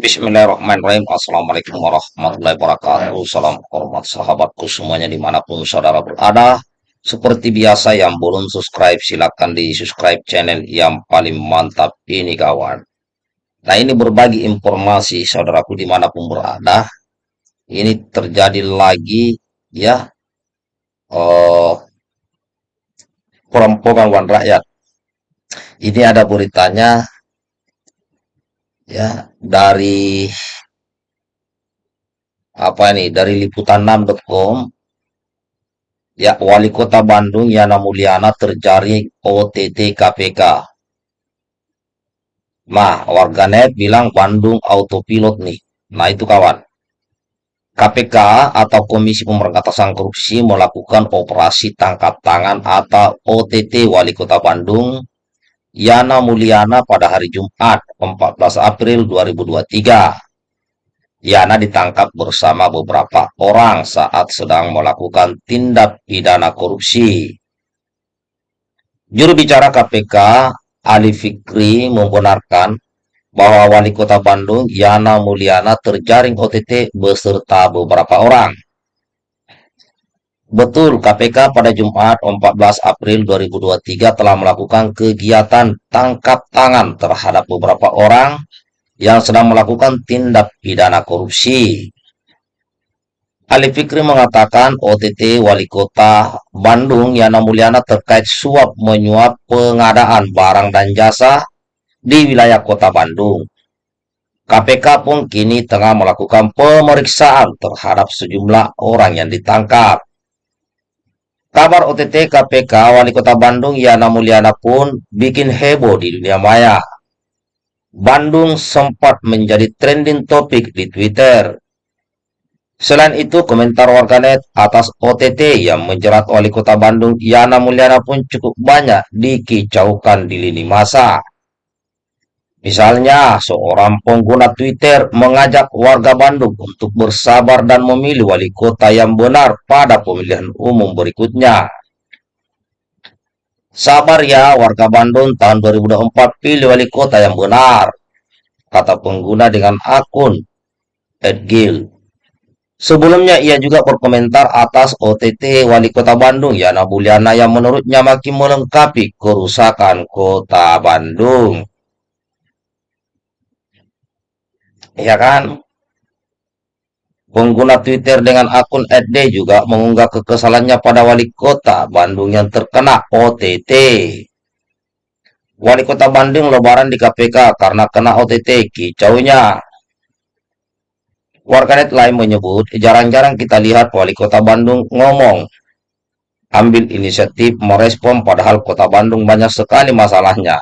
Bismillahirrahmanirrahim. Assalamualaikum warahmatullahi wabarakatuh. Salam hormat sahabatku semuanya di mana pun saudara berada. Seperti biasa yang belum subscribe silahkan di subscribe channel yang paling mantap ini kawan. Nah ini berbagi informasi saudaraku di mana pun berada. Ini terjadi lagi ya oh, perampokan rakyat. Ini ada beritanya ya dari apa ini? Dari liputan6.com ya wali kota Bandung Yana Mulyana terjaring OTT KPK nah warganet bilang Bandung autopilot nih. Nah itu kawan. KPK atau Komisi Pemberantasan Korupsi melakukan operasi tangkap tangan atau OTT Wali Kota Bandung Yana Mulyana pada hari Jumat 14 April 2023. Yana ditangkap bersama beberapa orang saat sedang melakukan tindak pidana korupsi. Juru bicara KPK, Ali Fikri, membenarkan bahwa Wali Kota Bandung, Yana Mulyana, terjaring OTT beserta beberapa orang. Betul, KPK pada Jumat 14 April 2023 telah melakukan kegiatan tangkap tangan terhadap beberapa orang yang sedang melakukan tindak pidana korupsi. Ali Fikri mengatakan OTT Wali Kota Bandung Yana Mulyana terkait suap menyuap pengadaan barang dan jasa di wilayah Kota Bandung. KPK pun kini tengah melakukan pemeriksaan terhadap sejumlah orang yang ditangkap. Kabar OTT KPK Wali Kota Bandung Yana Mulyana pun bikin heboh di dunia maya. Bandung sempat menjadi trending topik di Twitter. Selain itu, komentar warganet atas OTT yang menjerat Wali Kota Bandung Yana Mulyana pun cukup banyak dikicaukan di lini masa. Misalnya, seorang pengguna Twitter mengajak warga Bandung untuk bersabar dan memilih wali kota yang benar pada pemilihan umum berikutnya. Sabar ya warga Bandung tahun 2024 pilih wali kota yang benar, kata pengguna dengan akun Edgil. Sebelumnya ia juga berkomentar atas OTT Wali Kota Bandung Yana Buliana yang menurutnya makin melengkapi kerusakan Kota Bandung. Ya kan? Pengguna Twitter dengan akun @d juga mengunggah kekesalannya pada wali kota Bandung yang terkena OTT. Wali kota Bandung lebaran di KPK karena kena OTT, kicaunya. Warganet lain menyebut, jarang-jarang kita lihat wali kota Bandung ngomong, ambil inisiatif merespon padahal kota Bandung banyak sekali masalahnya.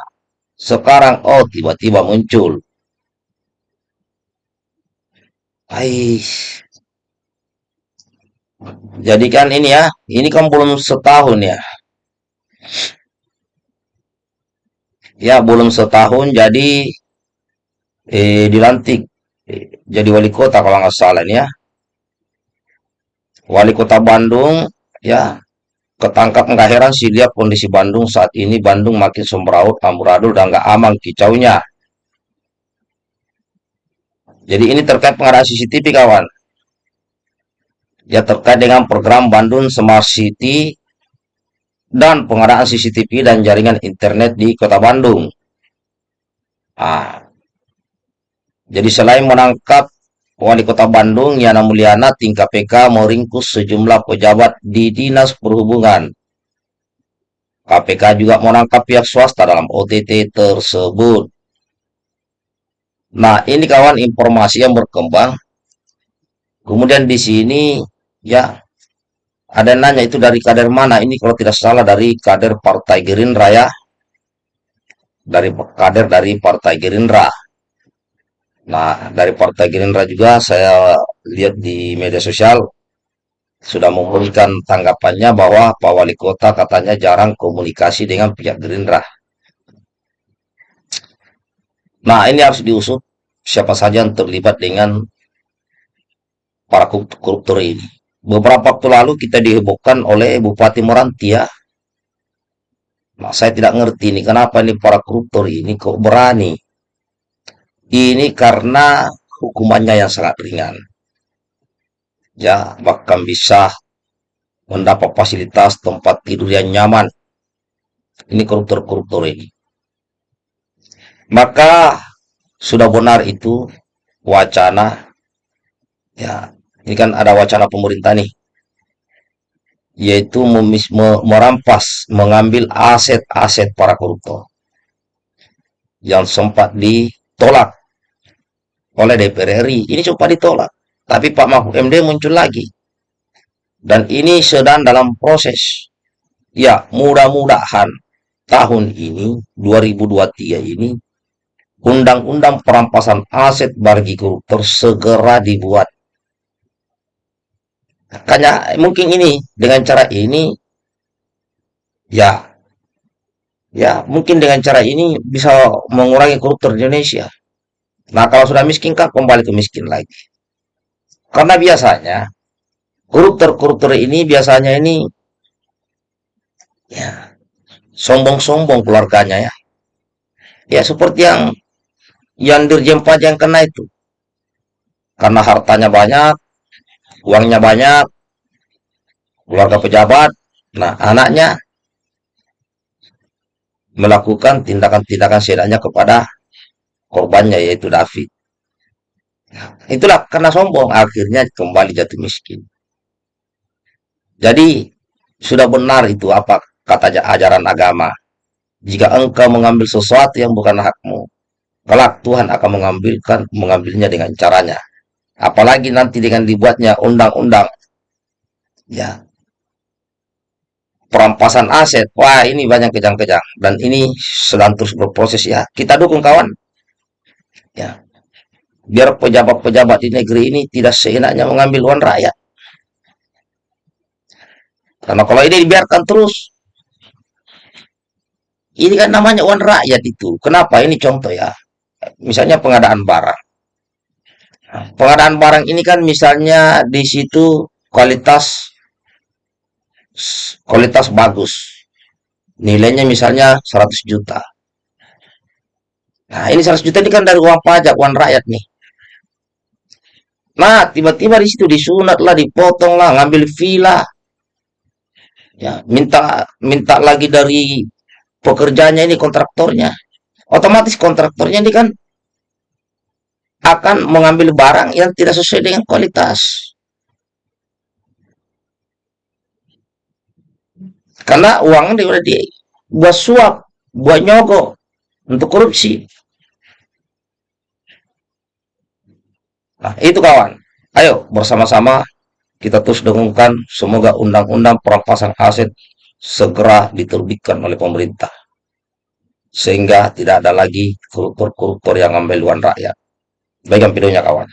Sekarang, oh tiba-tiba muncul. Hai. Jadi kan ini ya, ini kan belum setahun ya. Ya, belum setahun jadi eh, dilantik jadi wali kota kalau nggak salah ini ya. Wali kota Bandung ya ketangkap nggak heran sih lihat kondisi Bandung saat ini Bandung makin sembraut amburadul dan nggak aman kicaunya jadi ini terkait pengadaan CCTV kawan. Ya terkait dengan program Bandung Smart City dan pengadaan CCTV dan jaringan internet di kota Bandung. Ah, jadi selain menangkap Wali Kota Bandung Yana Mulyana, tim KPK meringkus sejumlah pejabat di Dinas Perhubungan. KPK juga menangkap pihak swasta dalam OTT tersebut. Nah, ini kawan informasi yang berkembang. Kemudian di sini ya ada nanya itu dari kader mana? Ini kalau tidak salah dari kader Partai Gerindra ya. Dari kader dari Partai Gerindra. Nah, dari Partai Gerindra juga saya lihat di media sosial sudah memberikan tanggapannya bahwa Pak Wali Kota katanya jarang komunikasi dengan pihak Gerindra. Nah, ini harus diusut siapa saja yang terlibat dengan para koruptor ini. Beberapa waktu lalu kita dihebohkan oleh Bupati Morantia. Nah, saya tidak ngerti ini kenapa ini para koruptor ini kok berani. Ini karena hukumannya yang sangat ringan. Ya, bahkan bisa mendapat fasilitas tempat tidur yang nyaman. Ini koruptor-koruptor ini. Maka sudah benar itu wacana ya ini kan ada wacana pemerintah nih yaitu memis, me, merampas mengambil aset-aset para koruptor yang sempat ditolak oleh DPR RI ini sempat ditolak tapi Pak Mahfud MD muncul lagi. Dan ini sedang dalam proses ya mudah-mudahan tahun ini 2023 ini undang-undang perampasan aset bagi koruptor segera dibuat. Makanya mungkin ini dengan cara ini ya ya mungkin dengan cara ini bisa mengurangi koruptor di Indonesia. Nah kalau sudah miskin kan kembali ke miskin lagi. Karena biasanya koruptor-koruptor ini biasanya ini ya sombong-sombong keluarganya ya. Ya seperti yang yang dirjen pajak yang kena itu. Karena hartanya banyak, uangnya banyak, keluarga pejabat, nah anaknya melakukan tindakan-tindakan sedanya kepada korbannya yaitu David. Itulah karena sombong akhirnya kembali jatuh miskin. Jadi sudah benar itu apa kata ajaran agama. Jika engkau mengambil sesuatu yang bukan hakmu, kelak Tuhan akan mengambilkan mengambilnya dengan caranya. Apalagi nanti dengan dibuatnya undang-undang. Ya. Perampasan aset. Wah ini banyak kejang-kejang. Dan ini sedang terus berproses ya. Kita dukung kawan. Ya. Biar pejabat-pejabat di negeri ini tidak seenaknya mengambil uang rakyat. Karena kalau ini dibiarkan terus. Ini kan namanya uang rakyat itu. Kenapa? Ini contoh ya misalnya pengadaan barang. Pengadaan barang ini kan misalnya di situ kualitas kualitas bagus. Nilainya misalnya 100 juta. Nah, ini 100 juta ini kan dari uang pajak, uang rakyat nih. Nah, tiba-tiba di situ disunat lah, dipotong lah, ngambil villa. Ya, minta minta lagi dari pekerjanya ini kontraktornya otomatis kontraktornya ini kan akan mengambil barang yang tidak sesuai dengan kualitas. Karena uangnya udah di buat suap, buat nyogok, untuk korupsi. Nah, itu kawan. Ayo bersama-sama kita terus dengungkan semoga undang-undang perampasan aset segera diterbitkan oleh pemerintah sehingga tidak ada lagi koruptor-koruptor yang ngambil uang rakyat. Baikkan videonya kawan.